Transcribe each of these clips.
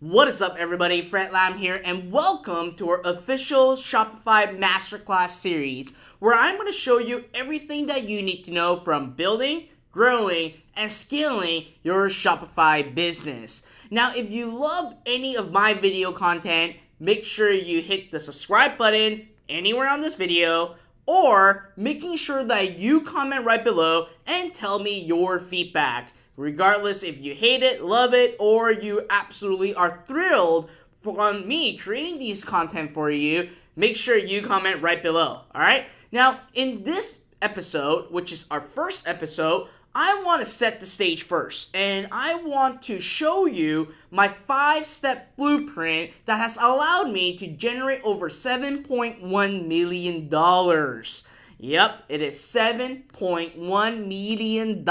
What is up, everybody? Fred Lam here, and welcome to our official Shopify Masterclass series, where I'm going to show you everything that you need to know from building, growing, and scaling your Shopify business. Now, if you love any of my video content, make sure you hit the subscribe button anywhere on this video or making sure that you comment right below and tell me your feedback. Regardless if you hate it, love it, or you absolutely are thrilled from me creating these content for you, make sure you comment right below. All right. Now, in this episode, which is our first episode, I want to set the stage first, and I want to show you my five step blueprint that has allowed me to generate over $7.1 million. Yep, it is $7.1 million.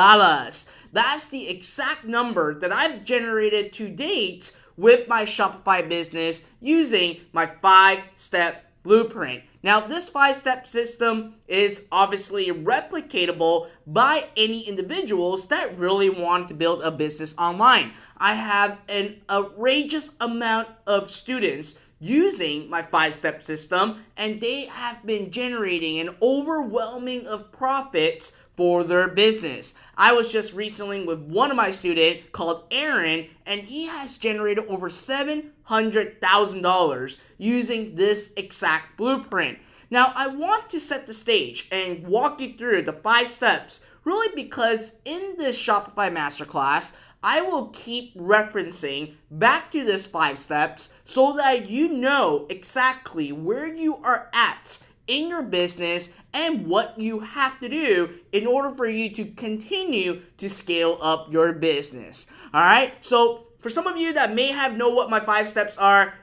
That's the exact number that I've generated to date with my Shopify business using my five step blueprint. Now, this five step system is obviously replicatable by any individuals that really want to build a business online. I have an outrageous amount of students using my five step system and they have been generating an overwhelming of profits for their business. I was just recently with one of my students called Aaron, and he has generated over $700,000 using this exact blueprint. Now, I want to set the stage and walk you through the five steps, really because in this Shopify Masterclass, I will keep referencing back to this five steps so that you know exactly where you are at in your business and what you have to do in order for you to continue to scale up your business. All right. So, for some of you that may have know what my five steps are,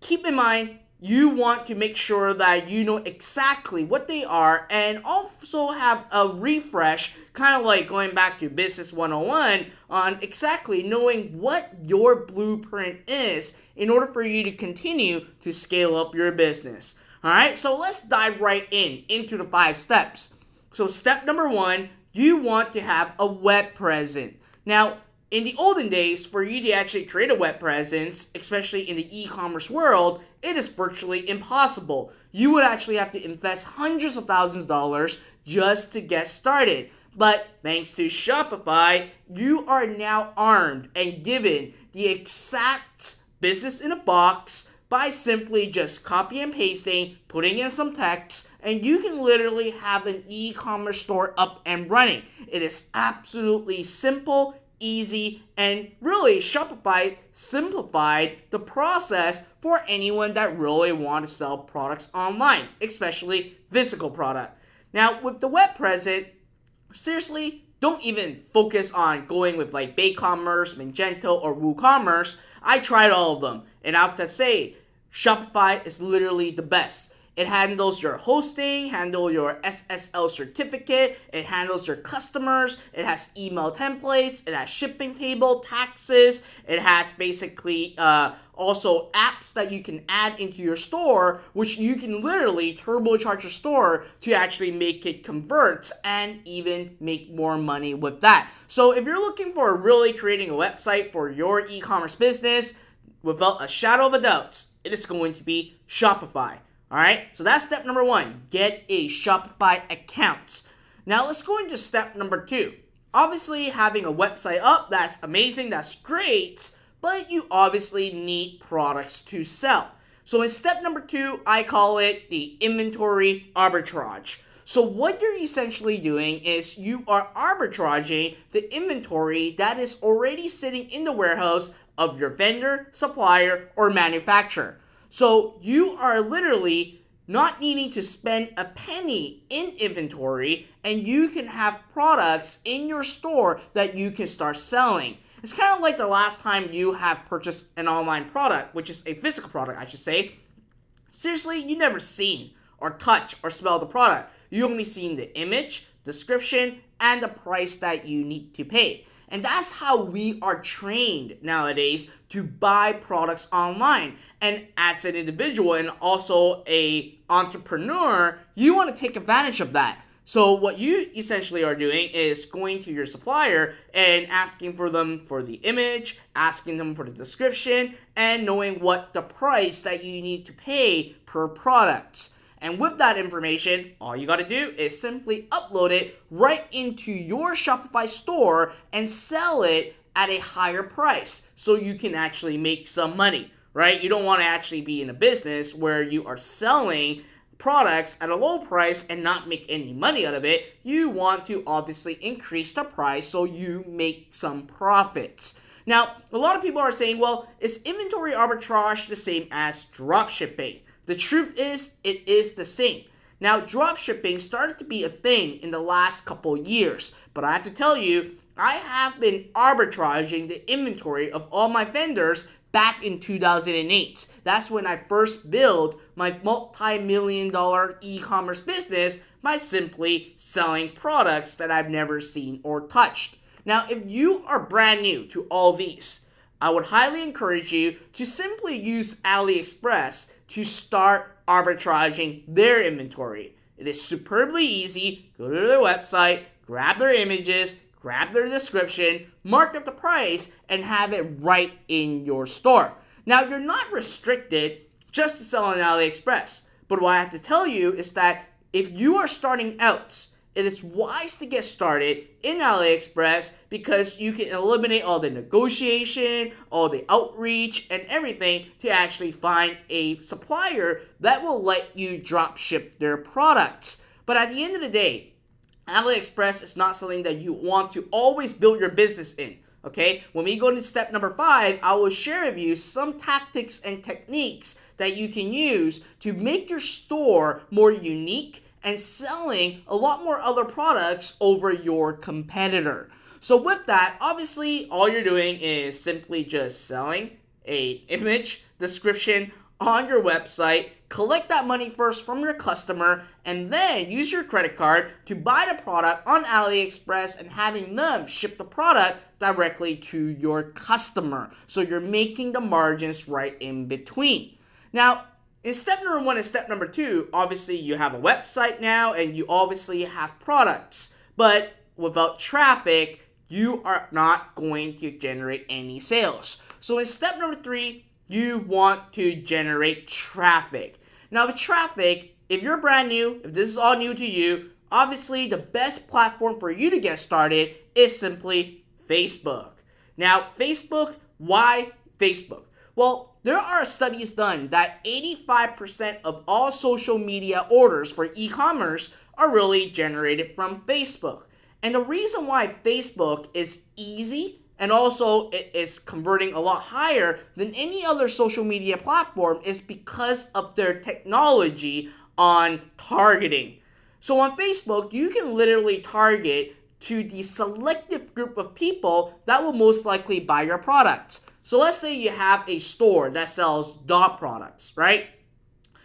keep in mind you want to make sure that you know exactly what they are and also have a refresh, kind of like going back to Business 101 on exactly knowing what your blueprint is in order for you to continue to scale up your business. All right, so let's dive right in into the five steps. So, step number one, you want to have a web presence. Now, in the olden days, for you to actually create a web presence, especially in the e commerce world, it is virtually impossible. You would actually have to invest hundreds of thousands of dollars just to get started. But thanks to Shopify, you are now armed and given the exact business in a box by simply just copy and pasting, putting in some text, and you can literally have an e commerce store up and running. It is absolutely simple, easy, and really Shopify simplified the process for anyone that really want to sell products online, especially physical product. Now, with the web present, seriously, don't even focus on going with like BigCommerce, Magento, or WooCommerce. I tried all of them, and I have to say, Shopify is literally the best. It handles your hosting, handle your SSL certificate, it handles your customers, it has email templates, it has shipping table, taxes, it has basically uh, also apps that you can add into your store, which you can literally turbocharge your store to actually make it convert and even make more money with that. So if you're looking for really creating a website for your e-commerce business, without a shadow of a doubt, it is going to be Shopify. All right, so that's step number one get a Shopify account. Now let's go into step number two. Obviously, having a website up, that's amazing, that's great, but you obviously need products to sell. So in step number two, I call it the inventory arbitrage. So what you're essentially doing is you are arbitraging the inventory that is already sitting in the warehouse of your vendor, supplier, or manufacturer. So you are literally not needing to spend a penny in inventory and you can have products in your store that you can start selling. It's kind of like the last time you have purchased an online product, which is a physical product, I should say. Seriously, you never seen or touch or smell the product. You only seen the image, description, and the price that you need to pay. And that's how we are trained nowadays to buy products online. And as an individual and also a entrepreneur, you want to take advantage of that. So what you essentially are doing is going to your supplier and asking for them for the image, asking them for the description, and knowing what the price that you need to pay per product. And with that information, all you gotta do is simply upload it right into your Shopify store and sell it at a higher price so you can actually make some money, right? You don't wanna actually be in a business where you are selling products at a low price and not make any money out of it. You want to obviously increase the price so you make some profits. Now, a lot of people are saying, well, is inventory arbitrage the same as drop shipping? The truth is, it is the same. Now, dropshipping started to be a thing in the last couple years, but I have to tell you, I have been arbitraging the inventory of all my vendors back in 2008. That's when I first built my multi-million dollar e-commerce business by simply selling products that I've never seen or touched. Now, if you are brand new to all these, I would highly encourage you to simply use AliExpress to start arbitraging their inventory. It is superbly easy. Go to their website, grab their images, grab their description, mark up the price, and have it right in your store. Now, you're not restricted just to sell on AliExpress, but what I have to tell you is that if you are starting out it is wise to get started in AliExpress because you can eliminate all the negotiation, all the outreach, and everything to actually find a supplier that will let you drop ship their products. But at the end of the day, AliExpress is not something that you want to always build your business in. Okay, when we go into step number five, I will share with you some tactics and techniques that you can use to make your store more unique and selling a lot more other products over your competitor. So with that, obviously all you're doing is simply just selling a image description on your website, collect that money first from your customer, and then use your credit card to buy the product on AliExpress and having them ship the product directly to your customer. So you're making the margins right in between. Now, in step number one and step number two, obviously you have a website now and you obviously have products. But without traffic, you are not going to generate any sales. So in step number three, you want to generate traffic. Now, with traffic, if you're brand new, if this is all new to you, obviously the best platform for you to get started is simply Facebook. Now, Facebook, why Facebook? Well, there are studies done that 85% of all social media orders for e commerce are really generated from Facebook. And the reason why Facebook is easy and also it is converting a lot higher than any other social media platform is because of their technology on targeting. So on Facebook, you can literally target to the selective group of people that will most likely buy your product. So let's say you have a store that sells dog products, right?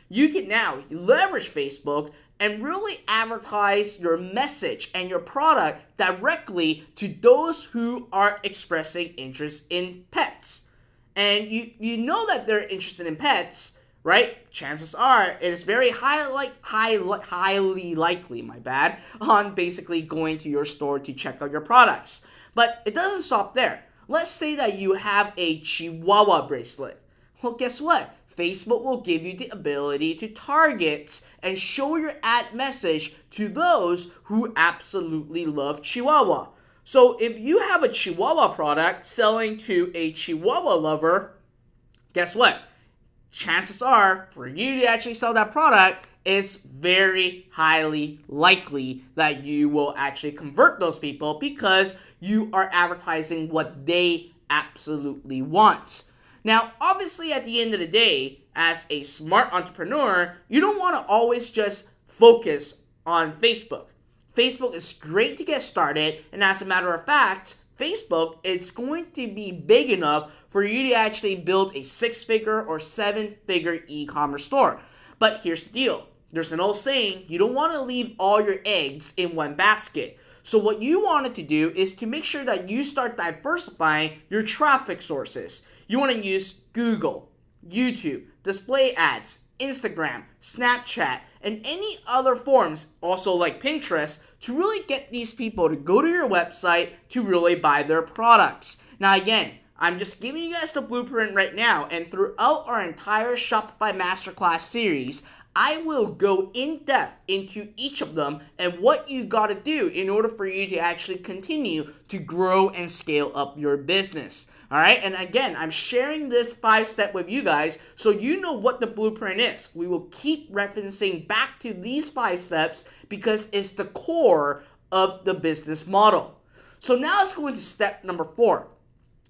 You can now leverage Facebook and really advertise your message and your product directly to those who are expressing interest in pets. And you, you know that they're interested in pets, right? Chances are it is very high, like, high, highly likely, my bad, on basically going to your store to check out your products. But it doesn't stop there. Let's say that you have a Chihuahua bracelet. Well, guess what? Facebook will give you the ability to target and show your ad message to those who absolutely love Chihuahua. So if you have a Chihuahua product selling to a Chihuahua lover, guess what? Chances are for you to actually sell that product, it's very highly likely that you will actually convert those people because you are advertising what they absolutely want. Now, obviously, at the end of the day, as a smart entrepreneur, you don't want to always just focus on Facebook. Facebook is great to get started, and as a matter of fact, Facebook it's going to be big enough for you to actually build a six figure or seven figure e commerce store. But here's the deal there's an old saying you don't want to leave all your eggs in one basket. So, what you wanted to do is to make sure that you start diversifying your traffic sources. You want to use Google, YouTube, display ads, Instagram, Snapchat, and any other forms, also like Pinterest, to really get these people to go to your website to really buy their products. Now, again, I'm just giving you guys the blueprint right now, and throughout our entire Shopify Masterclass series, I will go in depth into each of them and what you got to do in order for you to actually continue to grow and scale up your business. All right, and again, I'm sharing this five step with you guys so you know what the blueprint is. We will keep referencing back to these five steps because it's the core of the business model. So now let's go into step number four.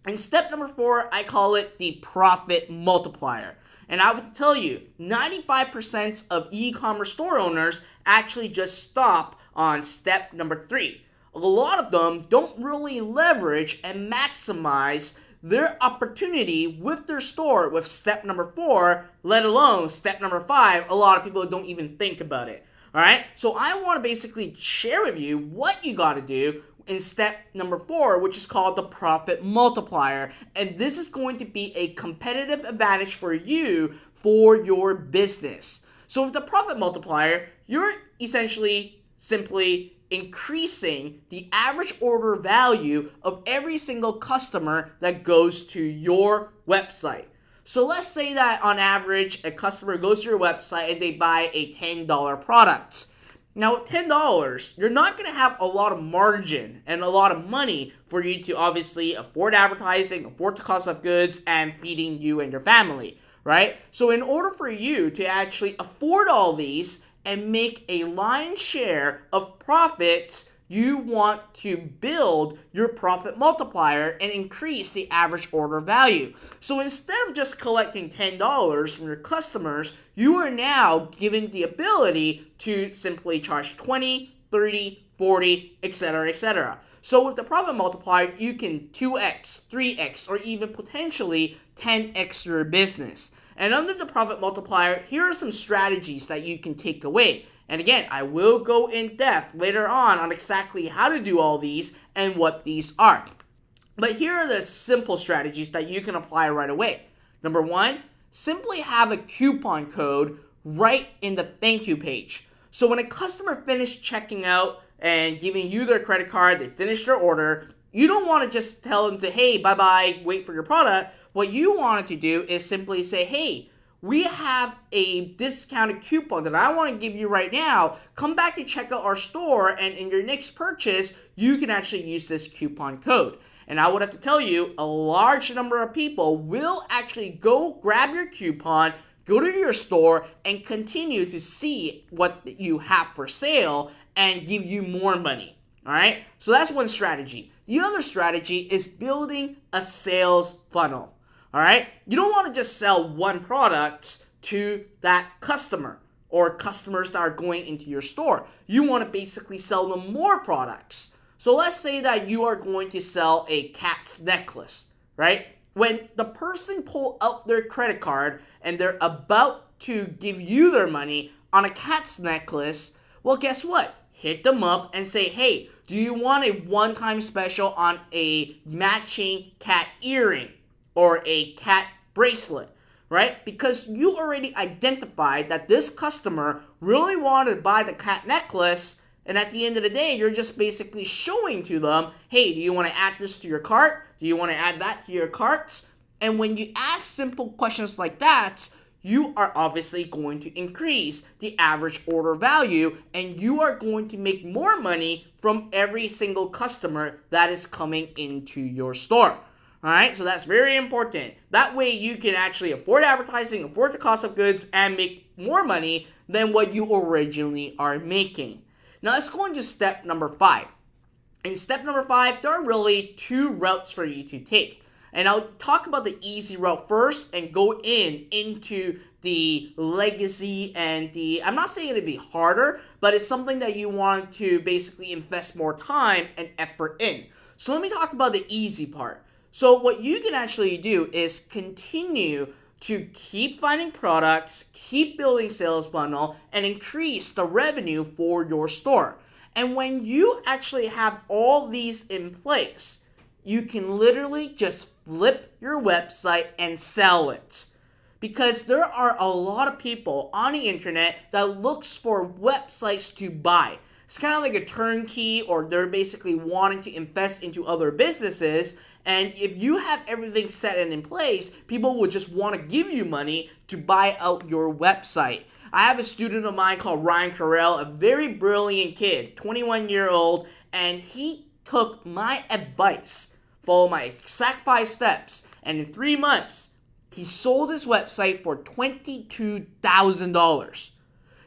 And step number four, I call it the profit multiplier. And I would tell you, 95% of e commerce store owners actually just stop on step number three. A lot of them don't really leverage and maximize their opportunity with their store with step number four, let alone step number five. A lot of people don't even think about it. All right, so I want to basically share with you what you got to do in step number four, which is called the profit multiplier. And this is going to be a competitive advantage for you for your business. So, with the profit multiplier, you're essentially simply increasing the average order value of every single customer that goes to your website. So let's say that on average, a customer goes to your website and they buy a $10 product. Now, with $10, you're not going to have a lot of margin and a lot of money for you to obviously afford advertising, afford the cost of goods, and feeding you and your family, right? So, in order for you to actually afford all these and make a line share of profits you want to build your profit multiplier and increase the average order value. So instead of just collecting $10 from your customers, you are now given the ability to simply charge 20, 30, 40, etc., etc. So with the profit multiplier, you can 2x, 3x, or even potentially 10x your business. And under the profit multiplier, here are some strategies that you can take away. And again, I will go in depth later on on exactly how to do all these and what these are. But here are the simple strategies that you can apply right away. Number one, simply have a coupon code right in the thank you page. So when a customer finished checking out and giving you their credit card, they finished their order, you don't want to just tell them to, hey, bye bye, wait for your product. What you want to do is simply say, hey, we have a discounted coupon that I want to give you right now. Come back and check out our store, and in your next purchase, you can actually use this coupon code. And I would have to tell you, a large number of people will actually go grab your coupon, go to your store, and continue to see what you have for sale and give you more money. All right? So that's one strategy. The other strategy is building a sales funnel. All right? You don't want to just sell one product to that customer or customers that are going into your store. You want to basically sell them more products. So let's say that you are going to sell a cat's necklace, right? When the person pull out their credit card and they're about to give you their money on a cat's necklace, well, guess what? Hit them up and say, hey, do you want a one time special on a matching cat earring? Or a cat bracelet, right? Because you already identified that this customer really wanted to buy the cat necklace, and at the end of the day, you're just basically showing to them, hey, do you want to add this to your cart? Do you want to add that to your cart? And when you ask simple questions like that, you are obviously going to increase the average order value and you are going to make more money from every single customer that is coming into your store. All right, so that's very important. That way you can actually afford advertising, afford the cost of goods, and make more money than what you originally are making. Now let's go into step number five. In step number five, there are really two routes for you to take. And I'll talk about the easy route first and go in into the legacy and the I'm not saying it'd be harder, but it's something that you want to basically invest more time and effort in. So let me talk about the easy part. So what you can actually do is continue to keep finding products, keep building sales funnel, and increase the revenue for your store. And when you actually have all these in place, you can literally just flip your website and sell it. because there are a lot of people on the internet that looks for websites to buy. It's kind of like a turnkey or they're basically wanting to invest into other businesses and if you have everything set and in place, people will just want to give you money to buy out your website. I have a student of mine called Ryan Carell, a very brilliant kid, 21 year old, and he took my advice, followed my exact five steps, and in three months, he sold his website for $22,000.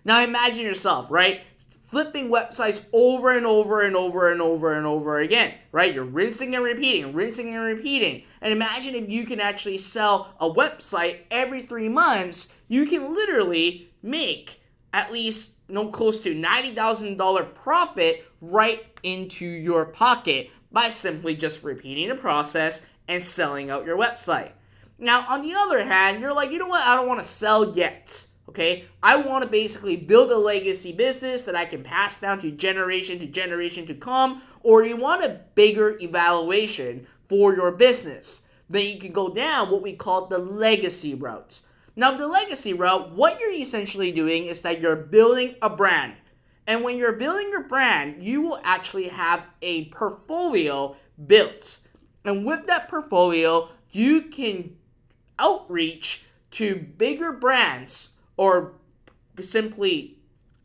Now imagine yourself, right? Flipping websites over and over and over and over and over again, right? You're rinsing and repeating, rinsing and repeating. And imagine if you can actually sell a website every three months, you can literally make at least no close to $90,000 profit right into your pocket by simply just repeating the process and selling out your website. Now, on the other hand, you're like, you know what? I don't want to sell yet. Okay, I want to basically build a legacy business that I can pass down to generation to generation to come, or you want a bigger evaluation for your business. Then you can go down what we call the legacy route. Now, the legacy route, what you're essentially doing is that you're building a brand. And when you're building your brand, you will actually have a portfolio built. And with that portfolio, you can outreach to bigger brands or simply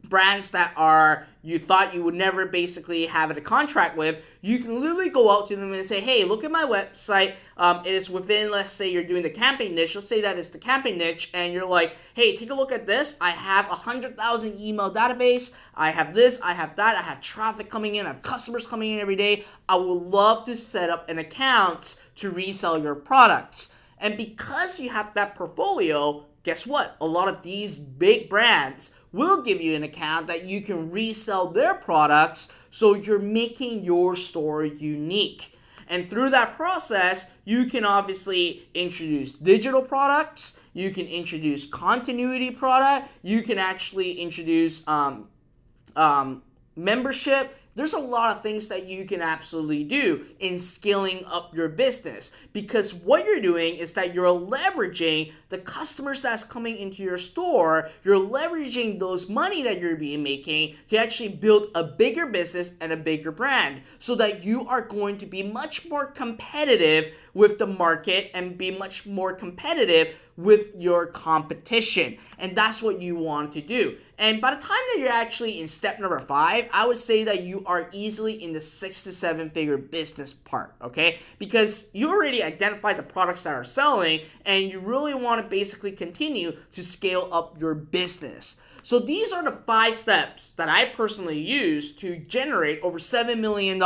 brands that are you thought you would never basically have a contract with, you can literally go out to them and say, "Hey, look at my website. Um, it is within, let's say, you're doing the camping niche. Let's say that is the camping niche, and you're like, "Hey, take a look at this. I have a hundred thousand email database. I have this. I have that. I have traffic coming in. I have customers coming in every day. I would love to set up an account to resell your products." And because you have that portfolio, guess what? A lot of these big brands will give you an account that you can resell their products so you're making your store unique. And through that process, you can obviously introduce digital products, you can introduce continuity product, you can actually introduce um, um, membership, there's a lot of things that you can absolutely do in scaling up your business because what you're doing is that you're leveraging the customers that's coming into your store. You're leveraging those money that you're being making to actually build a bigger business and a bigger brand so that you are going to be much more competitive with the market and be much more competitive with your competition. And that's what you want to do. And by the time that you're actually in step number five, I would say that you are easily in the six to seven figure business part, okay? Because you already identified the products that are selling and you really want to basically continue to scale up your business. So these are the five steps that I personally use to generate over $7 million.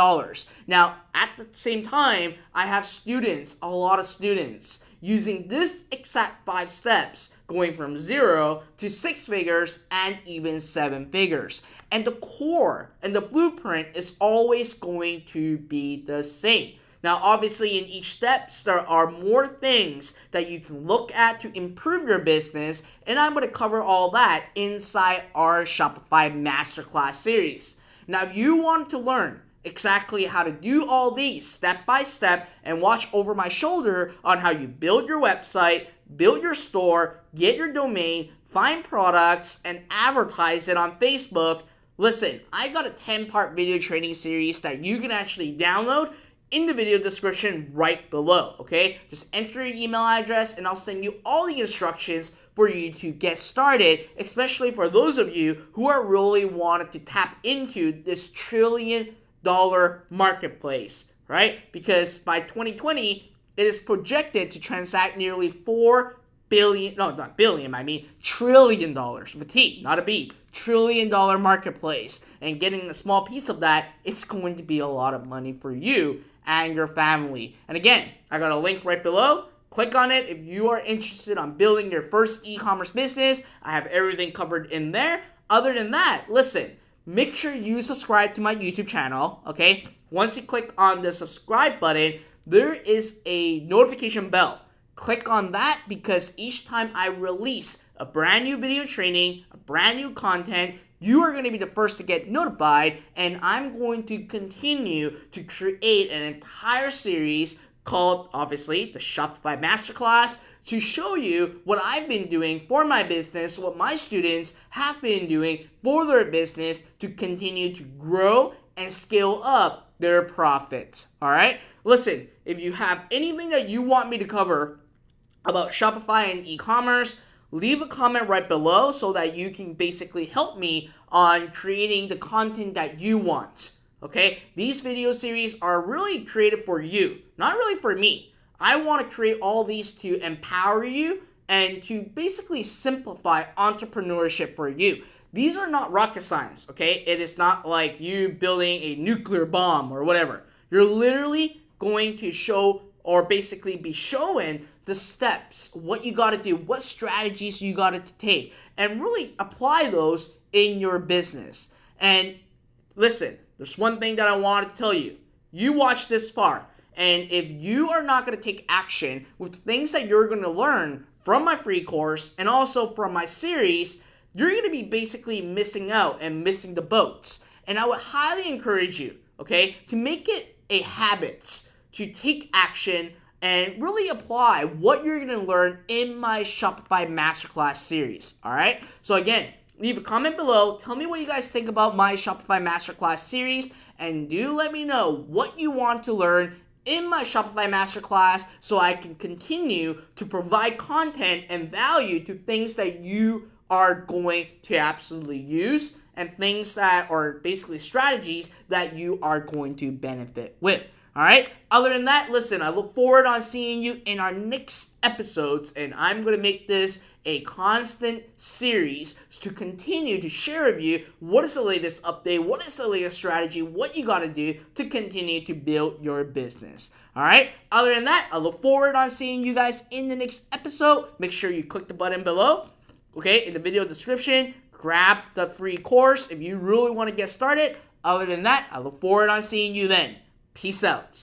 Now, at the same time, I have students, a lot of students, using this exact five steps, going from zero to six figures and even seven figures. And the core and the blueprint is always going to be the same. Now, obviously, in each step, there are more things that you can look at to improve your business, and I'm going to cover all that inside our Shopify Masterclass series. Now, if you want to learn exactly how to do all these step by step and watch over my shoulder on how you build your website, build your store, get your domain, find products, and advertise it on Facebook, listen, I got a 10 part video training series that you can actually download in the video description right below, okay? Just enter your email address and I'll send you all the instructions for you to get started, especially for those of you who are really wanting to tap into this trillion dollar marketplace, right? Because by 2020, it is projected to transact nearly 4 billion, no, not billion, I mean trillion dollars with a T, not a B, trillion dollar marketplace. And getting a small piece of that, it's going to be a lot of money for you and your family. And again, I got a link right below. Click on it if you are interested on building your first e-commerce business. I have everything covered in there. Other than that, listen, make sure you subscribe to my YouTube channel, okay? Once you click on the subscribe button, there is a notification bell. Click on that because each time I release a brand new video training, a brand new content, you are going to be the first to get notified, and I'm going to continue to create an entire series called, obviously, the Shopify Masterclass to show you what I've been doing for my business, what my students have been doing for their business to continue to grow and scale up their profits. All right? Listen, if you have anything that you want me to cover about Shopify and e-commerce, leave a comment right below so that you can basically help me on creating the content that you want. Okay? These video series are really created for you, not really for me. I want to create all these to empower you and to basically simplify entrepreneurship for you. These are not rocket science, okay? It is not like you building a nuclear bomb or whatever. You're literally going to show or basically be showing the steps, what you got to do, what strategies you got to take, and really apply those in your business. And listen, there's one thing that I wanted to tell you. You watched this far, and if you are not going to take action with things that you're going to learn from my free course and also from my series, you're going to be basically missing out and missing the boats. And I would highly encourage you, okay, to make it a habit to take action and really apply what you're going to learn in my Shopify Masterclass series. All right. So again, leave a comment below. Tell me what you guys think about my Shopify Masterclass series, and do let me know what you want to learn in my Shopify Masterclass so I can continue to provide content and value to things that you are going to absolutely use and things that are basically strategies that you are going to benefit with. All right. Other than that, listen, I look forward on seeing you in our next episodes, and I'm going to make this a constant series to continue to share with you what is the latest update, what is the latest strategy, what you got to do to continue to build your business. All right. Other than that, I look forward on seeing you guys in the next episode. Make sure you click the button below, okay, in the video description. Grab the free course if you really want to get started. Other than that, I look forward on seeing you then. Peace out.